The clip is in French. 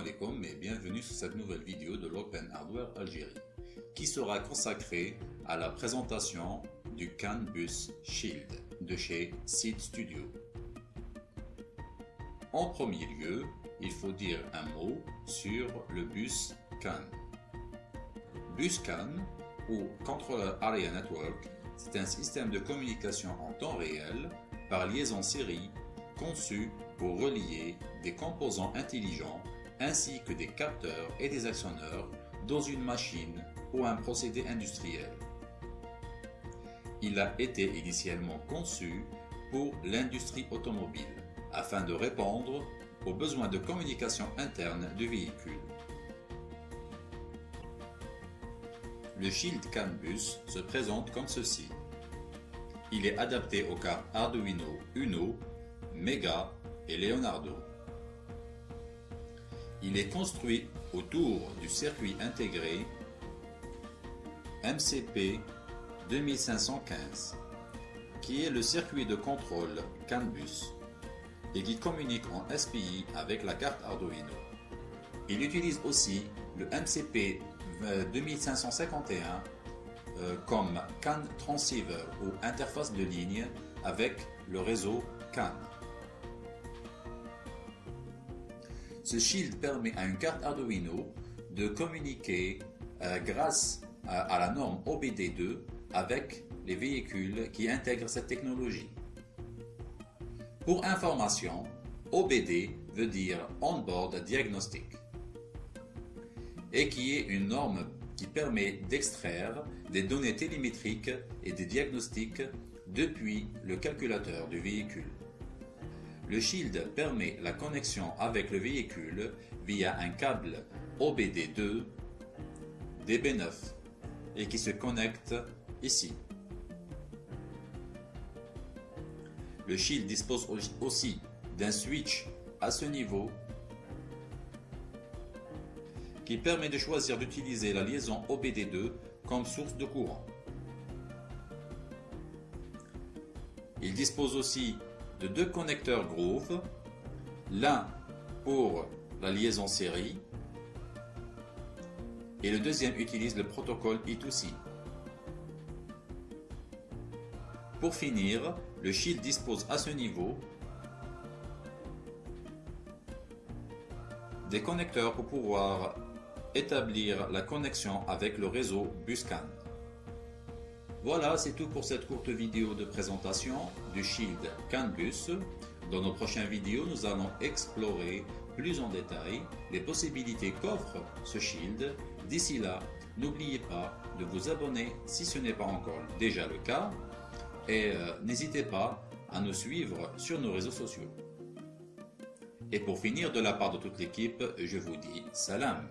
alaikum et bienvenue sur cette nouvelle vidéo de l'Open Hardware Algérie qui sera consacrée à la présentation du CAN Bus Shield de chez Seed Studio. En premier lieu, il faut dire un mot sur le bus CAN. Bus CAN ou Controller Area Network, c'est un système de communication en temps réel par liaison série conçu pour relier des composants intelligents ainsi que des capteurs et des actionneurs dans une machine ou un procédé industriel. Il a été initialement conçu pour l'industrie automobile afin de répondre aux besoins de communication interne du véhicule. Le Shield CAN Bus se présente comme ceci. Il est adapté aux cartes Arduino Uno, Mega et Leonardo. Il est construit autour du circuit intégré MCP 2515, qui est le circuit de contrôle CAN Bus et qui communique en SPI avec la carte Arduino. Il utilise aussi le MCP 2551 euh, comme CAN transceiver ou interface de ligne avec le réseau CAN. Ce shield permet à une carte Arduino de communiquer euh, grâce à, la norme OBD2 avec les véhicules qui intègrent cette technologie. Pour information, OBD veut dire On-Board Diagnostic et qui est une norme qui permet d'extraire des données télémétriques et des diagnostics depuis le calculateur du véhicule. Le Shield permet la connexion avec le véhicule via un câble OBD2 DB9 et qui se connecte ici. Le Shield dispose aussi d'un switch à ce niveau qui permet de choisir d'utiliser la liaison OBD2 comme source de courant. Il dispose aussi de deux connecteurs Groove, l'un pour la liaison série et le deuxième utilise le protocole I2C. Pour finir, le Shield dispose à ce niveau des connecteurs pour pouvoir établir la connexion avec le réseau Buscan. Voilà, c'est tout pour cette courte vidéo de présentation du Shield CAN-Bus. Dans nos prochaines vidéos, nous allons explorer plus en détail les possibilités qu'offre ce Shield. D'ici là, n'oubliez pas de vous abonner si ce n'est pas encore déjà le cas et euh, n'hésitez pas à nous suivre sur nos réseaux sociaux. Et pour finir, de la part de toute l'équipe, je vous dis salam